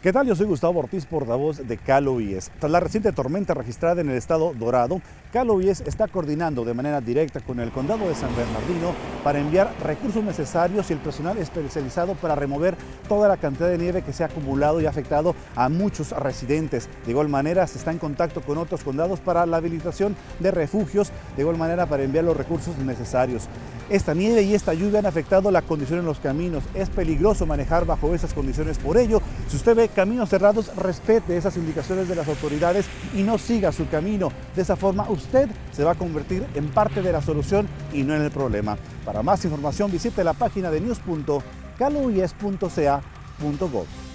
¿Qué tal? Yo soy Gustavo Ortiz, portavoz de Calo IES. Tras la reciente tormenta registrada en el estado Dorado, Calo IES está coordinando de manera directa con el condado de San Bernardino para enviar recursos necesarios y el personal especializado para remover toda la cantidad de nieve que se ha acumulado y afectado a muchos residentes. De igual manera, se está en contacto con otros condados para la habilitación de refugios, de igual manera para enviar los recursos necesarios. Esta nieve y esta lluvia han afectado la condición en los caminos. Es peligroso manejar bajo esas condiciones. Por ello, si usted ve caminos cerrados, respete esas indicaciones de las autoridades y no siga su camino. De esa forma, usted se va a convertir en parte de la solución y no en el problema. Para más información, visite la página de news.caloies.ca.gov.